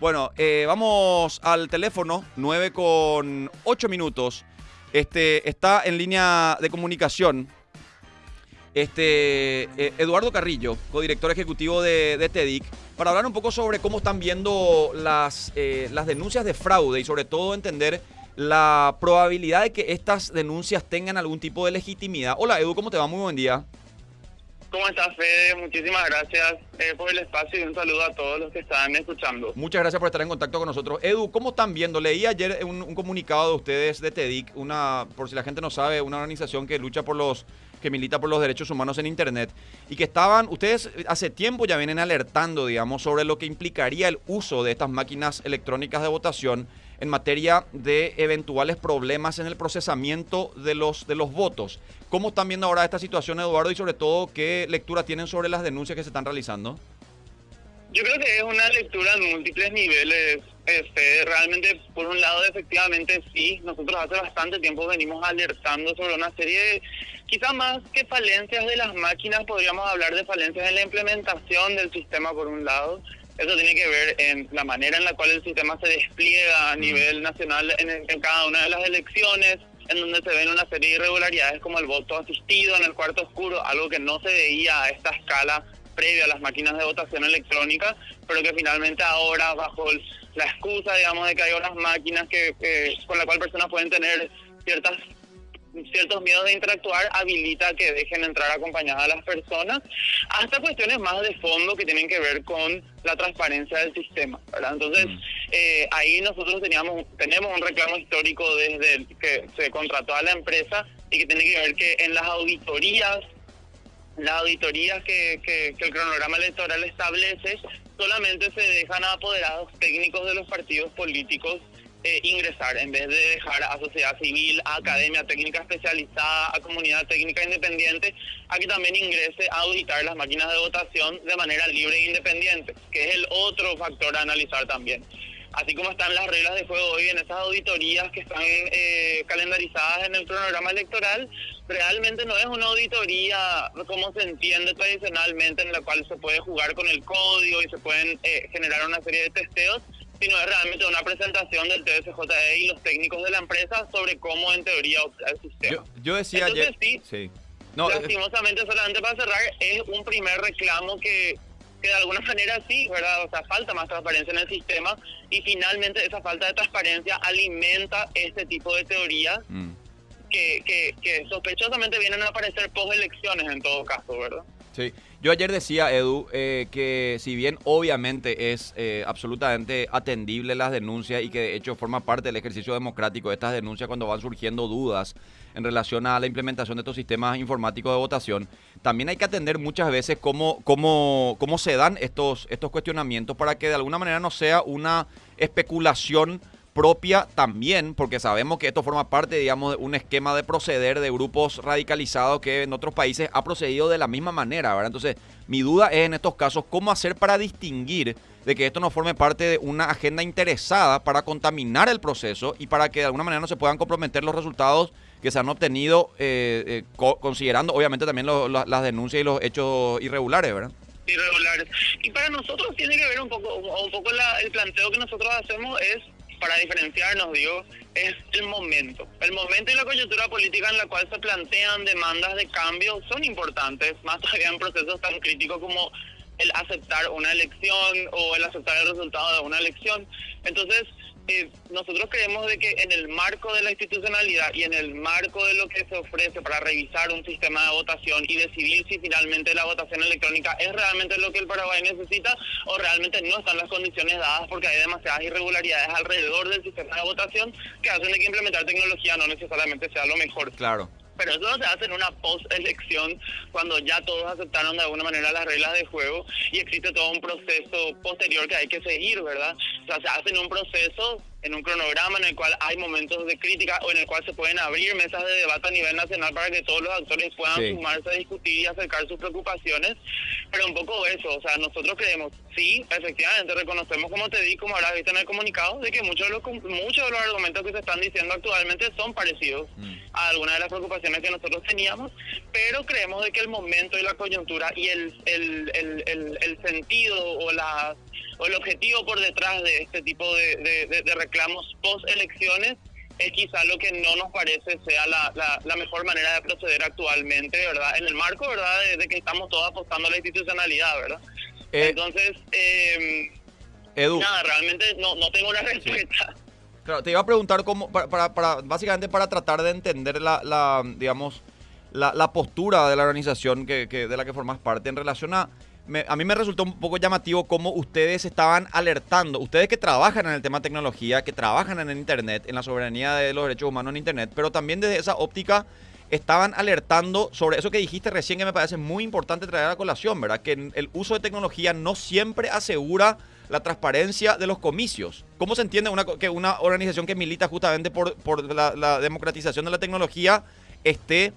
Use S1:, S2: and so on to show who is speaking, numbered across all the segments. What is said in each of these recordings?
S1: Bueno, eh, vamos al teléfono, 9 con 8 minutos. Este, está en línea de comunicación este, eh, Eduardo Carrillo, codirector ejecutivo de, de, TEDIC, para hablar un poco sobre cómo están viendo las, eh, las denuncias de fraude y sobre todo entender la probabilidad de que estas denuncias tengan algún tipo de legitimidad. Hola Edu, ¿cómo te va? Muy buen día.
S2: ¿Cómo estás, Fede? Muchísimas gracias eh, por el espacio y un saludo a todos los que están escuchando.
S1: Muchas gracias por estar en contacto con nosotros. Edu, ¿cómo están viendo? Leí ayer un, un comunicado de ustedes de TEDIC, una, por si la gente no sabe, una organización que lucha por los que milita por los derechos humanos en Internet y que estaban, ustedes hace tiempo ya vienen alertando, digamos, sobre lo que implicaría el uso de estas máquinas electrónicas de votación en materia de eventuales problemas en el procesamiento de los, de los votos. ¿Cómo están viendo ahora esta situación, Eduardo, y sobre todo qué lectura tienen sobre las denuncias que se están realizando?
S2: Yo creo que es una lectura en múltiples niveles. Este, realmente, por un lado, efectivamente sí, nosotros hace bastante tiempo venimos alertando sobre una serie de, quizá más que falencias de las máquinas, podríamos hablar de falencias en la implementación del sistema, por un lado. Eso tiene que ver en la manera en la cual el sistema se despliega a
S1: Mm.
S2: nivel nacional en, en cada una de las elecciones, en donde se ven una serie de irregularidades como el voto asistido en el cuarto oscuro, algo que no se veía a esta escala previa a las máquinas de votación electrónica, pero que finalmente ahora, bajo el- la excusa, digamos, de que hay unas máquinas que, que- con la cual personas pueden tener ciertas ciertos miedos de interactuar habilita que dejen entrar acompañadas a las personas, hasta cuestiones más de fondo que tienen que ver con la transparencia del sistema, ¿verdad? Entonces, eh, ahí nosotros teníamos tenemos un reclamo histórico desde el que se contrató a la empresa y que tiene que ver que en las auditorías las auditorías que, que, que el cronograma electoral establece solamente se dejan a apoderados técnicos de los partidos políticos eh, ingresar, en vez de dejar a sociedad civil, a academia técnica especializada, a comunidad técnica independiente, a que también ingrese a auditar las máquinas de votación de manera libre e independiente, que es el otro factor a analizar también. Así como están las reglas de juego hoy en esas auditorías que están eh, calendarizadas en el cronograma electoral, realmente no es una auditoría como se entiende tradicionalmente en la cual se puede jugar con el código y se pueden eh, generar una serie de testeos, sino es realmente una presentación del TSJE y los técnicos de la empresa sobre cómo en teoría opera el sistema.
S1: Yo, yo decía
S2: Entonces,
S1: ayer...
S2: sí,
S1: No, eh,
S2: Lastimosamente, solamente para cerrar, es un primer reclamo que, que de alguna manera sí, ¿verdad? O sea, falta más transparencia en el sistema y finalmente esa falta de transparencia alimenta este tipo de teorías
S1: mm.
S2: que, que, que sospechosamente vienen a aparecer post elecciones en todo caso, ¿verdad?
S1: Sí, yo ayer decía, Edu, eh, que si bien obviamente es eh, absolutamente atendible las denuncias y que de hecho forma parte del ejercicio democrático de estas denuncias cuando van surgiendo dudas en relación a la implementación de estos sistemas informáticos de votación, también hay que atender muchas veces cómo, cómo, cómo se dan estos, estos cuestionamientos para que de alguna manera no sea una especulación propia también, porque sabemos que esto forma parte, digamos, de un esquema de proceder de grupos radicalizados que en otros países ha procedido de la misma manera, ¿verdad? Entonces, mi duda es en estos casos cómo hacer para distinguir de que esto no forme parte de una agenda interesada para contaminar el proceso y para que de alguna manera no se puedan comprometer los resultados que se han obtenido, eh, eh, co considerando obviamente también lo, las denuncias y los hechos irregulares, ¿verdad?
S2: Irregulares. Y para nosotros tiene que ver un poco, un poco el planteo que nosotros hacemos es para diferenciarnos, digo, es el momento. El momento y la coyuntura política en la cual se plantean demandas de cambio son importantes, más todavía en procesos tan críticos como el aceptar una elección o el aceptar el resultado de una elección. Entonces, eh, nosotros creemos de que en el marco de la institucionalidad y en el marco de lo que se ofrece para revisar un sistema de votación y decidir si finalmente la votación electrónica es realmente lo que el Paraguay necesita o realmente no están las condiciones dadas porque hay demasiadas irregularidades alrededor del sistema de votación que hacen de que implementar tecnología no necesariamente sea lo mejor.
S1: Claro.
S2: Pero eso no se hace en una post-elección cuando ya todos aceptaron de alguna manera las reglas de juego y existe todo un proceso posterior que hay que seguir, ¿verdad? O sea, se hace en un proceso, en un cronograma en el cual hay momentos de crítica o en el cual se pueden abrir mesas de debate a nivel nacional para que todos los actores puedan
S1: Sí.
S2: sumarse a discutir y acercar sus preocupaciones. Pero un poco eso, o sea, nosotros creemos, sí, efectivamente reconocemos, como te di, como habrás visto en el comunicado, de que muchos de los, muchos de los argumentos que se están diciendo actualmente son parecidos
S1: Mm.
S2: a algunas de las preocupaciones que nosotros teníamos, pero creemos de que el momento y la coyuntura y el, el, el, el, el sentido o la o el objetivo por detrás de este tipo de, reclamos post elecciones es quizá lo que no nos parece sea la, la, mejor manera de proceder actualmente, ¿verdad? En el marco, ¿verdad? De, que estamos todos apostando a la institucionalidad, ¿verdad? Eh, Entonces, eh, nada, realmente no, no tengo una respuesta.
S1: Claro, te iba a preguntar cómo, para, para, básicamente para tratar de entender la, la digamos, la, la, postura de la organización que, que, de la que formas parte en relación a a mí me resultó un poco llamativo cómo ustedes estaban alertando, ustedes que trabajan en el tema tecnología, que trabajan en el Internet, en la soberanía de los derechos humanos en Internet, pero también desde esa óptica estaban alertando sobre eso que dijiste recién que me parece muy importante traer a colación, ¿verdad? Que el uso de tecnología no siempre asegura la transparencia de los comicios. ¿Cómo se entiende que una organización que milita justamente por, por la, la democratización de la tecnología esté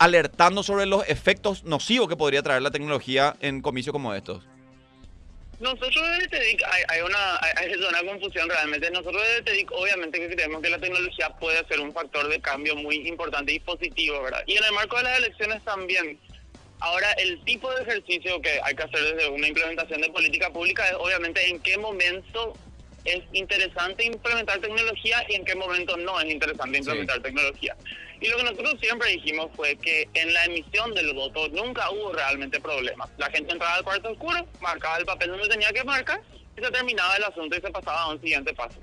S1: alertando sobre los efectos nocivos que podría traer la tecnología en comicios como estos?
S2: Nosotros desde TEDIC hay, hay, una, hay, una confusión realmente. Nosotros desde TEDIC obviamente que creemos que la tecnología puede ser un factor de cambio muy importante y positivo, ¿verdad? Y en el marco de las elecciones también. Ahora, el tipo de ejercicio que hay que hacer desde una implementación de política pública es obviamente en qué momento es interesante implementar tecnología y en qué momento no es interesante implementar tecnología. Y lo que nosotros siempre dijimos fue que en la emisión del voto nunca hubo realmente problemas. La gente entraba al cuarto oscuro, marcaba el papel donde tenía que marcar y se terminaba el asunto y se pasaba a un siguiente paso.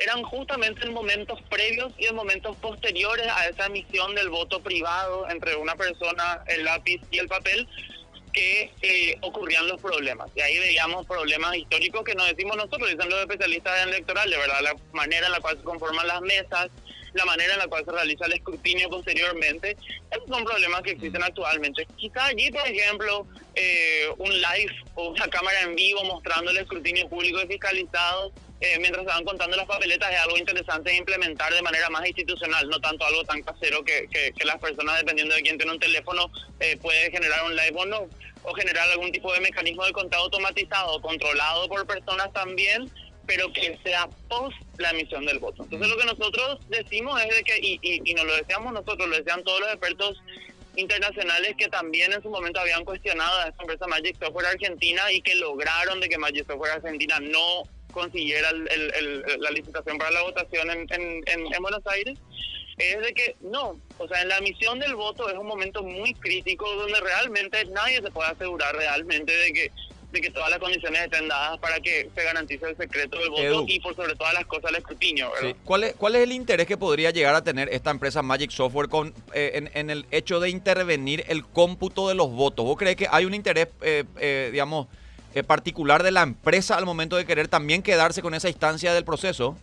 S2: Eran justamente en momentos previos y en momentos posteriores a esa emisión del voto privado entre una persona, el lápiz y el papel, que eh, ocurrían los problemas. Y ahí veíamos problemas históricos que no decimos nosotros, dicen los especialistas en electoral, de verdad, la manera en la cual se conforman las mesas, la manera en la cual se realiza el escrutinio posteriormente. Esos son problemas que existen actualmente. Quizá allí, por ejemplo, eh, un live o una cámara en vivo mostrando el escrutinio público y fiscalizado eh, mientras van contando las papeletas es algo interesante implementar de manera más institucional, no tanto algo tan casero que, que, las personas, dependiendo de quién tiene un teléfono, eh, puede generar un live o no, o generar algún tipo de mecanismo de contado automatizado, controlado por personas también, pero que sea post la emisión del voto. Entonces lo que nosotros decimos es de que, y, y, nos lo deseamos nosotros, lo desean todos los expertos internacionales que también en su momento habían cuestionado a esta empresa Magic Software Argentina y que lograron de que Magic Software Argentina no consiguiera la licitación para la votación en, en, en, Buenos Aires, es de que no, o sea, en la emisión del voto es un momento muy crítico donde realmente nadie se puede asegurar realmente de que de que todas las condiciones estén dadas para que se garantice el secreto del voto y por sobre todas las cosas el escrutinio.
S1: ¿Cuál, es, ¿Cuál es el interés que podría llegar a tener esta empresa Magic Software con eh, en, el hecho de intervenir el cómputo de los votos? ¿Vos crees que hay un interés, eh, eh, digamos, particular de la empresa al momento de querer también quedarse con esa instancia del proceso?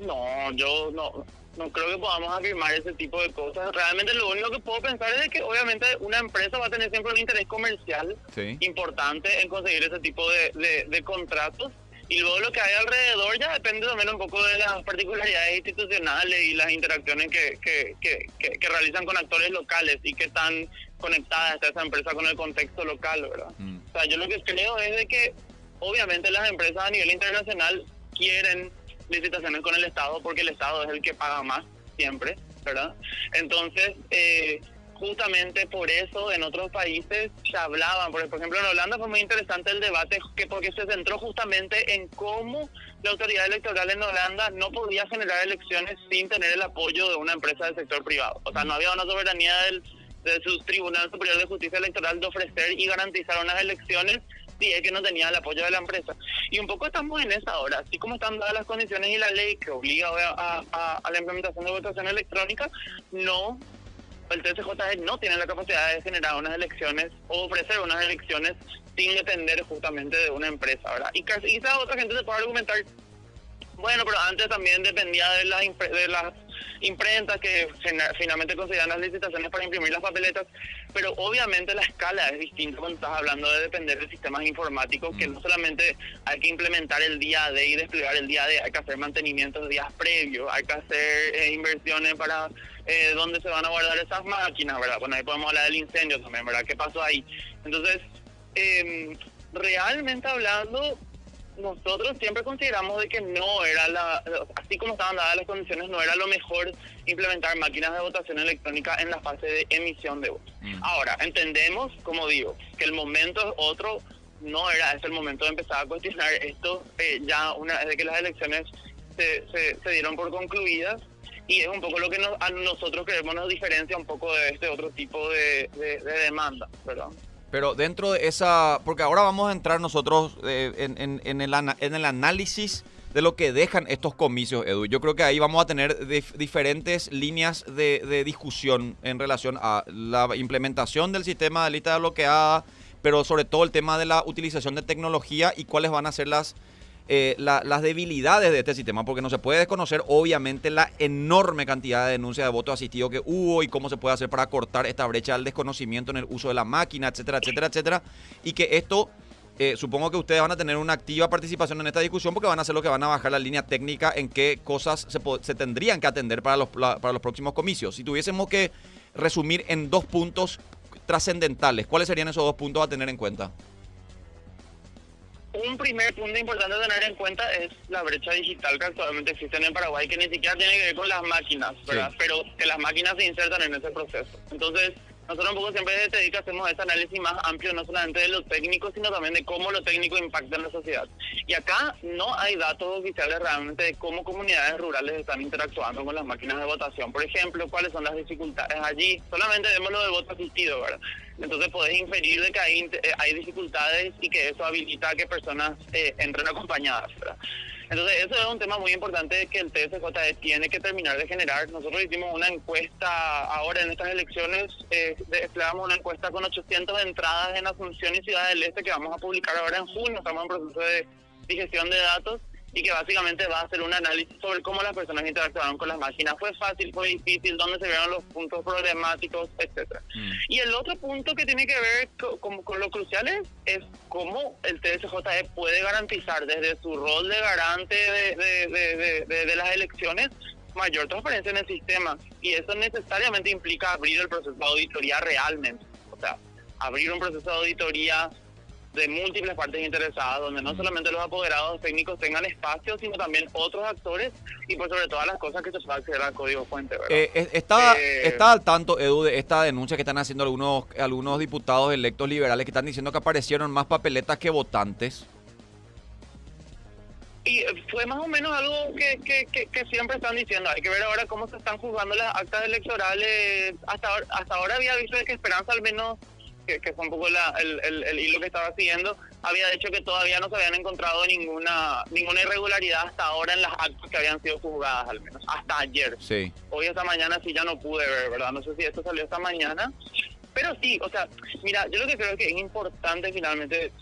S2: No, yo no no creo que podamos afirmar ese tipo de cosas. Realmente lo único que puedo pensar es que obviamente una empresa va a tener siempre un interés comercial importante en conseguir ese tipo de, de, contratos. Y luego lo que hay alrededor ya depende también un poco de las particularidades institucionales y las interacciones que, que, que, que, realizan con actores locales y que están conectadas a esa empresa con el contexto local, ¿verdad? Mm. O sea, yo lo que creo es de que obviamente las empresas a nivel internacional quieren licitaciones con el Estado porque el Estado es el que paga más siempre, ¿verdad? Entonces, eh, justamente por eso en otros países se hablaban, por ejemplo en Holanda fue muy interesante el debate que porque se centró justamente en cómo la autoridad electoral en Holanda no podía generar elecciones sin tener el apoyo de una empresa del sector privado. O sea, no había una soberanía del, de su Tribunal Superior de Justicia Electoral de ofrecer y garantizar unas elecciones sí, es que no tenía el apoyo de la empresa. Y un poco estamos en esa ahora, así como están dadas las condiciones y la ley que obliga a, la implementación de votación electrónica, no, el TCJ no tiene la capacidad de generar unas elecciones o ofrecer unas elecciones sin depender justamente de una empresa, ¿verdad? Y quizás otra gente se puede argumentar, bueno, pero antes también dependía de las, de las imprentas que finalmente consideran las licitaciones para imprimir las papeletas, pero obviamente la escala es distinta cuando estás hablando de depender de sistemas informáticos, que no solamente hay que implementar el día de y desplegar el día de, hay que hacer mantenimientos días previos, hay que hacer eh, inversiones para eh, dónde se van a guardar esas máquinas, ¿verdad? Bueno, ahí podemos hablar del incendio también, ¿verdad? ¿Qué pasó ahí? Entonces, eh, realmente hablando, nosotros siempre consideramos de que no era la, así como estaban dadas las condiciones, no era lo mejor implementar máquinas de votación electrónica en la fase de emisión de votos. Mm. Ahora, entendemos, como digo, que el momento es otro no era este el momento de empezar a cuestionar esto eh, ya una vez que las elecciones se, se, dieron por concluidas y es un poco lo que nos, a nosotros queremos nos diferencia un poco de este otro tipo de, demanda, ¿verdad?
S1: Pero dentro de esa, porque ahora vamos a entrar nosotros eh, en, el análisis de lo que dejan estos comicios, Edu. Yo creo que ahí vamos a tener diferentes líneas de, de, discusión en relación a la implementación del sistema de lista bloqueada, pero sobre todo el tema de la utilización de tecnología y cuáles van a ser las, eh, las debilidades de este sistema, porque no se puede desconocer obviamente la enorme cantidad de denuncias de voto asistido que hubo y cómo se puede hacer para cortar esta brecha del desconocimiento en el uso de la máquina, etcétera, etcétera, etcétera, y que esto... Eh, supongo que ustedes van a tener una activa participación en esta discusión porque van a ser lo que van a bajar la línea técnica en qué cosas se, se tendrían que atender para los, para los próximos comicios. Si tuviésemos que resumir en dos puntos trascendentales, ¿cuáles serían esos dos puntos a tener en cuenta?
S2: Un primer punto importante a tener en cuenta es la brecha digital que actualmente existe en Paraguay, que ni siquiera tiene que ver con las máquinas, ¿verdad? Pero que las máquinas se insertan en ese proceso. Entonces, nosotros un poco siempre desde TEDIC hacemos este análisis más amplio, no solamente de lo técnico, sino también de cómo lo técnico impacta en la sociedad. Y acá no hay datos oficiales realmente de cómo comunidades rurales están interactuando con las máquinas de votación. Por ejemplo, cuáles son las dificultades allí. Solamente vemos lo del voto asistido, ¿verdad? Entonces podés inferir de que hay, eh, dificultades y que eso habilita a que personas eh, entren acompañadas, ¿verdad? Entonces, eso es un tema muy importante que el TSJE tiene que terminar de generar. Nosotros hicimos una encuesta ahora en estas elecciones, eh, desplegamos una encuesta con 800 entradas en Asunción y Ciudad del Este que vamos a publicar ahora en junio. Estamos en proceso de digestión de datos y que básicamente va a hacer un análisis sobre cómo las personas interactuaron con las máquinas. Fue fácil, fue difícil, dónde se vieron los puntos problemáticos, etcétera. Mm. Y el otro punto que tiene que ver con, con, lo crucial es, cómo el TSJE puede garantizar desde su rol de garante de, de las elecciones mayor transparencia en el sistema. Y eso necesariamente implica abrir el proceso de auditoría realmente. O sea, abrir un proceso de auditoría de múltiples partes interesadas, donde no solamente los apoderados técnicos tengan espacio, sino también otros actores y por sobre todas las cosas que se pueda acceder al código fuente.
S1: Eh, está, eh, está al tanto, Edu, de esta denuncia que están haciendo algunos, algunos diputados electos liberales que están diciendo que aparecieron más papeletas que votantes.
S2: Y fue más o menos algo que, que, que, siempre están diciendo. Hay que ver ahora cómo se están juzgando las actas electorales. Hasta, hasta ahora había visto que Esperanza al menos que, fue un poco el, hilo que estaba siguiendo, había dicho que todavía no se habían encontrado ninguna ninguna irregularidad hasta ahora en las actas que habían sido juzgadas, al menos, hasta ayer.
S1: Sí.
S2: Hoy esta mañana sí ya no pude ver, ¿verdad? No sé si esto salió esta mañana. Pero sí, o sea, mira, yo lo que creo que es importante finalmente,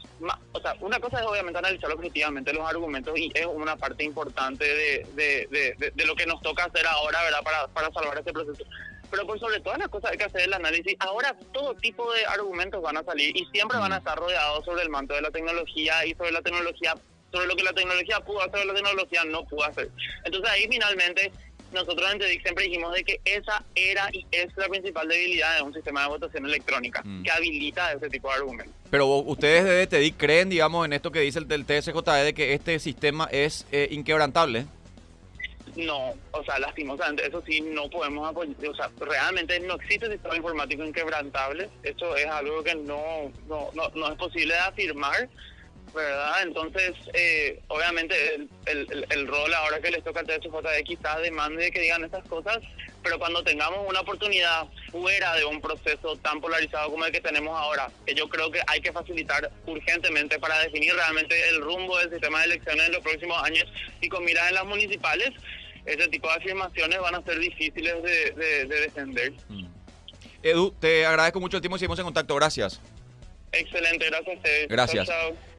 S2: o sea, una cosa es obviamente analizar objetivamente los argumentos y es una parte importante de, de, de, de lo que nos toca hacer ahora, ¿verdad? Para, para salvar este proceso pero por sobre todas las cosas hay que hacer el análisis. Ahora todo tipo de argumentos van a salir y siempre van a estar rodeados sobre el manto de la tecnología y sobre la tecnología, sobre lo que la tecnología pudo hacer, la tecnología no pudo hacer. Entonces ahí finalmente nosotros en TEDIC siempre dijimos de que esa era y es la principal debilidad de un sistema de votación electrónica, mm. que habilita ese tipo de argumentos.
S1: Pero ustedes de TEDIC creen, digamos, en esto que dice el del TSJE de que este sistema es eh, inquebrantable.
S2: No, o sea, lastimosamente, eso sí, no podemos apoyar, o sea, realmente no existe sistema informático inquebrantable, eso es algo que no, no, no, es posible de afirmar, ¿verdad? Entonces, eh, obviamente, el, el, el, rol ahora que les toca al TSJD quizás demande que digan estas cosas, pero cuando tengamos una oportunidad fuera de un proceso tan polarizado como el que tenemos ahora, que yo creo que hay que facilitar urgentemente para definir realmente el rumbo del sistema de elecciones en los próximos años y con miras en las municipales, ese tipo de afirmaciones van a ser difíciles de, defender. Mm.
S1: Edu, te agradezco mucho el tiempo y seguimos en contacto. Gracias.
S2: Excelente, gracias a ustedes.
S1: Gracias.